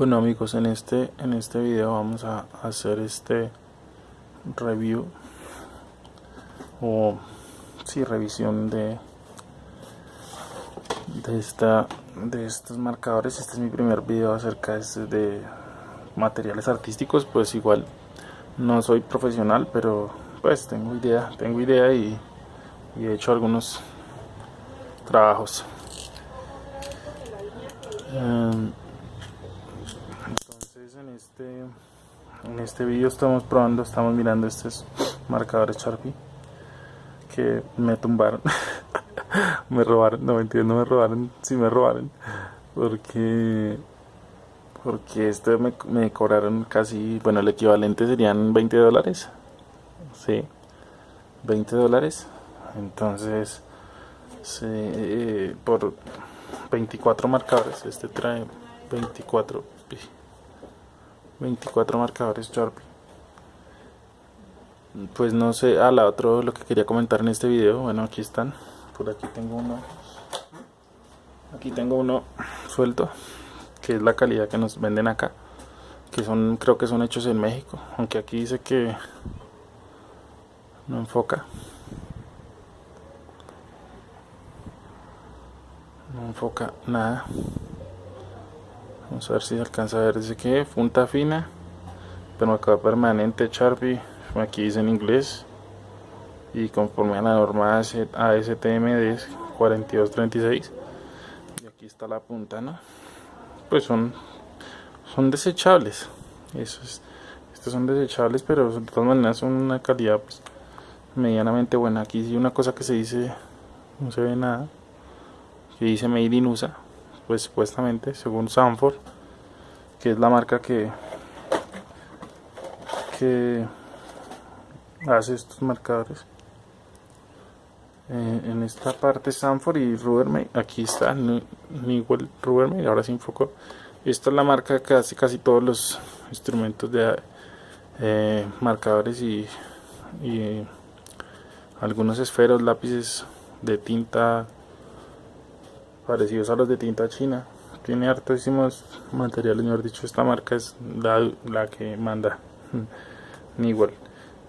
Bueno amigos, en este, en este video vamos a hacer este review o sí, revisión de de esta de estos marcadores. Este es mi primer video acerca de, de materiales artísticos, pues igual no soy profesional, pero pues tengo idea, tengo idea y, he hecho algunos trabajos. Um, este en este vídeo estamos probando estamos mirando estos marcadores Sharpie que me tumbaron. Me robaron no mentira no me robaron sí me robaron. Porque porque este me, me cobraron casi bueno el equivalente serían 20 dólares. Sí 20 dólares. Entonces sí, por 24 marcadores este trae 24 24 marcadores Sharpie pues no sé, ah, la otro lo que quería comentar en este video, bueno aquí están, por aquí tengo uno, aquí tengo uno suelto, que es la calidad que nos venden acá, que son, creo que son hechos en México, aunque aquí dice que no enfoca, no enfoca nada, Vamos a ver si se alcanza a ver. Dice que punta fina, pero acá permanente Sharpie. Aquí dice en inglés. Y conforme a la norma ASTM de 4236. Y aquí está la punta, ¿no? Pues son, son desechables. Eso es. Estos son desechables, pero de todas maneras son una calidad pues, medianamente buena. Aquí sí una cosa que se dice, no se ve nada. Que dice Made in USA pues supuestamente según Sanford que es la marca que que hace estos marcadores. Eh, en esta parte Sanford y Rubbermaid aquí está Newell Rubbermaid ahora se enfocó. Esta es la marca que hace casi todos los instrumentos de eh, marcadores y, y algunos esferos lápices de tinta parecidos a los de tinta china. Tiene hartísimos materiales mejor dicho esta marca es la, la que manda. Newell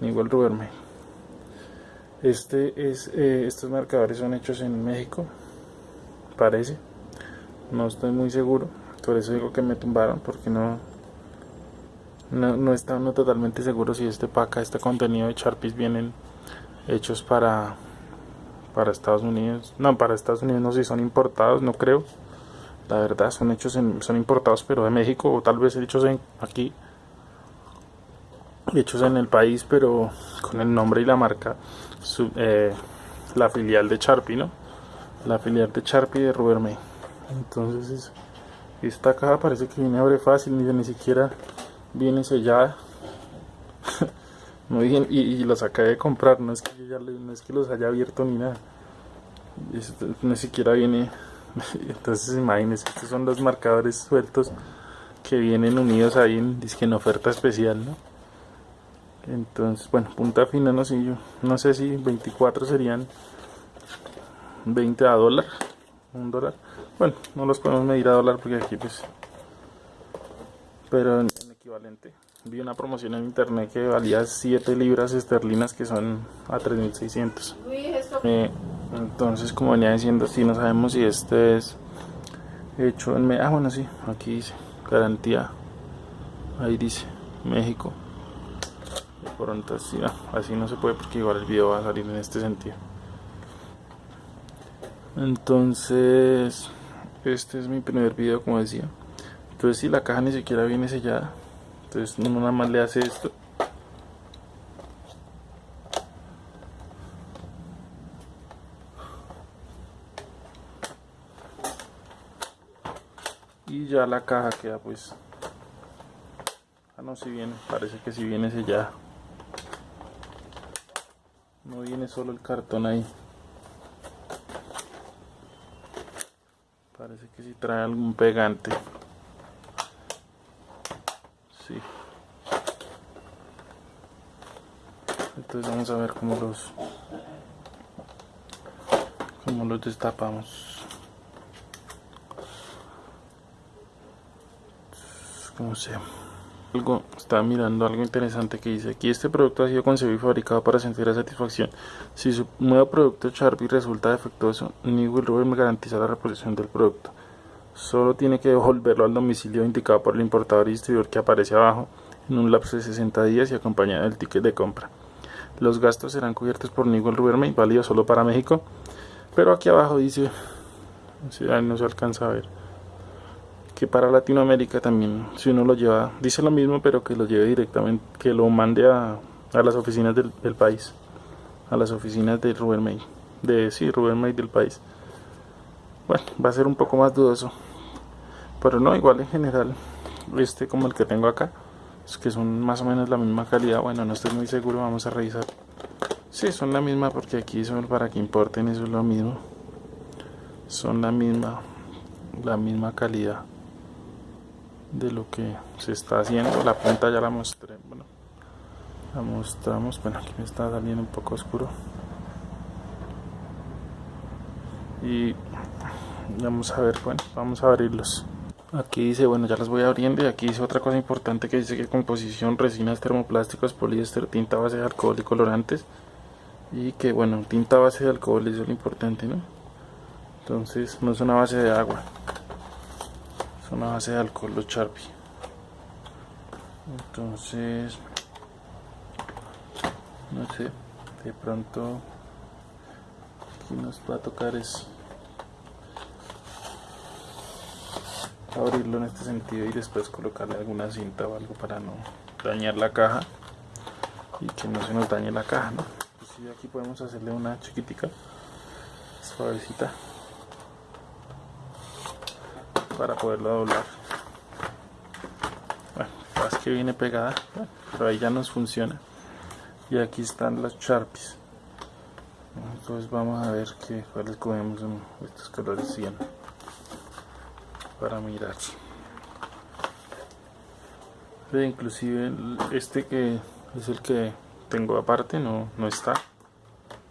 Newell Rubbermaid. Este es eh, estos marcadores son hechos en México parece. No estoy muy seguro por eso digo que me tumbaron porque no no, no está no totalmente seguro si este paca este contenido de Sharpies vienen hechos para para Estados Unidos. No, para Estados Unidos no sé si son importados, no creo. La verdad, son hechos en, son importados, pero de México, o tal vez hechos en aquí, hechos en el país, pero con el nombre y la marca, eh, la filial de Sharpie, ¿no? La filial de Sharpie de Rubbermaid. Entonces, esta caja parece que viene abre fácil, ni, ni siquiera viene sellada. Muy bien, y, los acabé de comprar, no es que ya no es que los haya abierto ni nada. Ni siquiera viene. Entonces imagínense, estos son los marcadores sueltos que vienen unidos ahí en, en oferta especial, ¿no? Entonces, bueno, punta fina, no sé yo, no sé si 24 serían 20 a dólar, un dólar. Bueno, no los podemos medir a dólar porque aquí pues, pero en equivalente vi una promoción en internet que valía 7 libras esterlinas que son a 3600 eh, entonces como venía diciendo si no sabemos si este es hecho en ah bueno sí aquí dice garantía. Ahí dice México. De pronto así no, así no se puede porque igual el video va a salir en este sentido. Entonces este es mi primer video como decía. Entonces si la caja ni siquiera viene sellada entonces nada más le hace esto. Y ya la caja queda pues. Ah no si viene. Parece que si viene sellada no viene solo el cartón ahí. Parece que si trae algún pegante entonces vamos a ver cómo los cómo los destapamos. No sé algo estaba mirando algo interesante que dice aquí este producto ha sido concebido y fabricado para sentir la satisfacción. Si su nuevo producto Sharpie resulta defectuoso Newell Rubber me garantiza la reposición del producto solo tiene que devolverlo al domicilio indicado por el importador y distribuidor que aparece abajo en un lapso de 60 días y acompañado del ticket de compra los gastos serán cubiertos por Newell Rubbermaid válido solo para México pero aquí abajo dice no se alcanza a ver que para Latinoamérica también, si uno lo lleva, dice lo mismo, pero que lo lleve directamente, que lo mande a, a las oficinas del, país, a las oficinas de Rubén de sí, Rubén del país. Bueno, va a ser un poco más dudoso, pero no, igual en general, este como el que tengo acá, es que son más o menos la misma calidad, bueno, no estoy muy seguro, vamos a revisar. Sí, son la misma porque aquí son para que importen, eso es lo mismo. Son la misma, la misma calidad de lo que se está haciendo. La punta ya la mostré bueno la mostramos. Bueno aquí me está saliendo un poco oscuro. Y vamos a ver bueno vamos a abrirlos aquí dice bueno ya las voy abriendo y aquí dice otra cosa importante que dice que composición resinas termoplásticos poliéster tinta base de alcohol y colorantes. Y que bueno tinta base de alcohol es lo importante no entonces no es una base de agua. Es una base de alcohol los Sharpie. Entonces no sé de pronto aquí nos va a tocar es abrirlo en este sentido y después colocarle alguna cinta o algo para no dañar la caja y que no se nos dañe la caja ¿no? Pues aquí podemos hacerle una chiquitica suavecita para poderlo doblar. Bueno, es que viene pegada pero ahí ya nos funciona. Y aquí están las Sharpies. Entonces vamos a ver qué cuáles cogemos estos colores 100 para mirar inclusive este que es el que tengo aparte no, no está.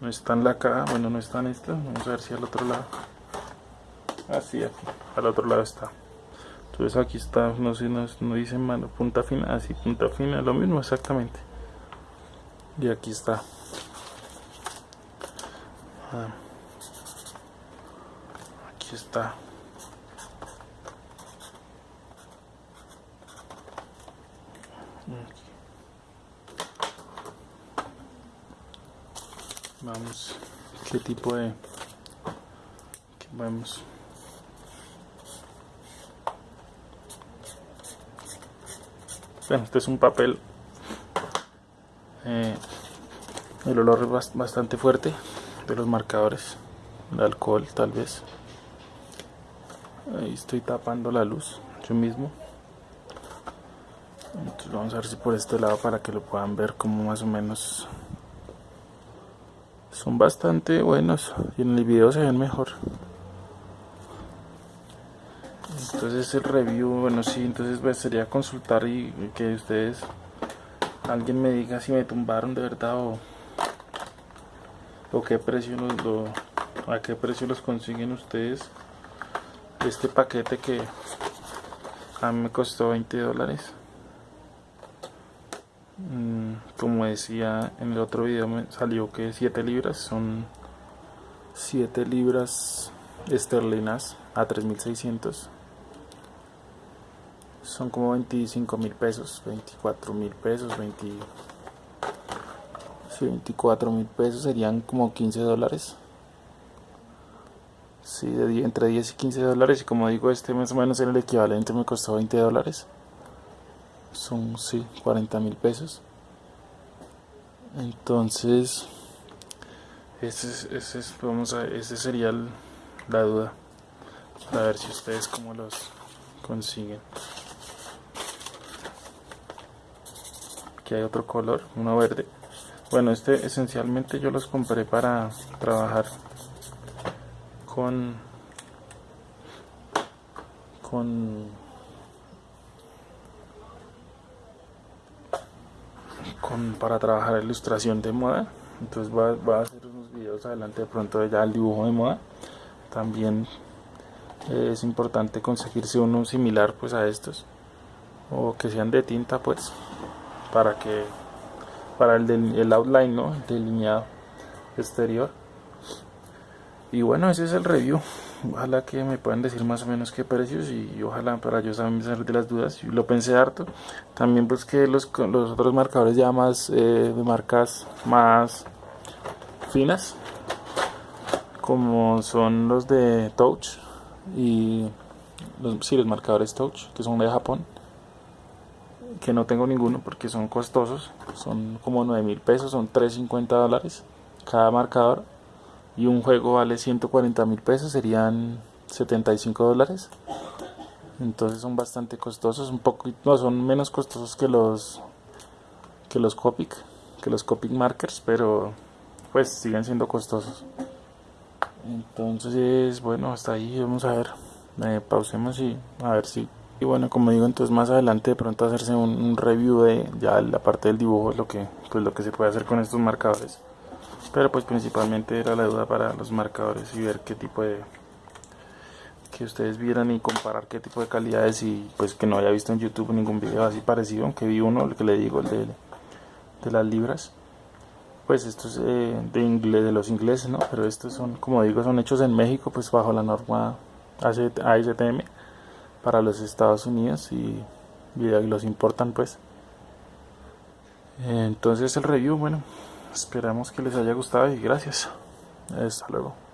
No está en la caja bueno no está en esta vamos a ver si al otro lado. Así aquí al otro lado está. Entonces aquí está no sé no, dice mano punta fina así punta fina lo mismo exactamente. Y aquí está. Ah. aquí está vamos. Qué tipo de vamos bueno este es un papel eh, el olor es bastante fuerte de los marcadores de alcohol tal vez. Ahí estoy tapando la luz yo mismo entonces vamos a ver si por este lado para que lo puedan ver como más o menos. Son bastante buenos y en el video se ven mejor. Entonces el review bueno sí entonces pues, sería consultar y que ustedes alguien me diga si me tumbaron de verdad o, o qué precio los lo, a qué precio los consiguen ustedes. Este paquete que a mí me costó 20 dólares como decía en el otro video me salió que 7 libras son 7 libras esterlinas a 3600 son como 25 mil pesos 24 mil pesos 20, 24 mil pesos serían como 15 dólares. Sí, de, entre 10 y 15 dólares y como digo este más o menos en el equivalente me costó 20 dólares son sí 40 mil pesos. Entonces ese, ese, vamos a, ese sería la duda. A ver si ustedes cómo los consiguen. Aquí hay otro color uno verde. Bueno este esencialmente yo los compré para trabajar con con para trabajar ilustración de moda. Entonces voy a, hacer unos videos adelante de pronto ya el dibujo de moda. También es importante conseguirse uno similar pues a estos. O que sean de tinta pues para que para el, del, el outline no el delineado exterior y bueno ese es el review. Ojalá que me puedan decir más o menos qué precios y ojalá para yo también salir de las dudas. Lo pensé harto. También pues que los, los otros marcadores ya más eh, de marcas más finas como son los de touch y los, sí, los marcadores touch que son de Japón que no tengo ninguno porque son costosos. Son como 9 mil pesos son 350 dólares cada marcador y un juego vale 140 mil pesos, serían 75 dólares. Entonces son bastante costosos, un poco, no, son menos costosos que los que los Copic, que los Copic markers, pero pues siguen siendo costosos. Entonces, bueno, hasta ahí vamos a ver. Eh, pausemos y a ver si y bueno como digo entonces más adelante de pronto hacerse un, review de ya la parte del dibujo lo que pues lo que se puede hacer con estos marcadores pero pues principalmente era la duda para los marcadores y ver qué tipo de que ustedes vieran y comparar qué tipo de calidades y pues que no haya visto en YouTube ningún video así parecido aunque vi uno el que le digo el de, de las libras. Pues estos es eh, de inglés de los ingleses no pero estos son como digo son hechos en México pues bajo la norma ASTM para los Estados Unidos y, y los importan pues. Entonces el review bueno Esperamos que les haya gustado y gracias. Hasta luego.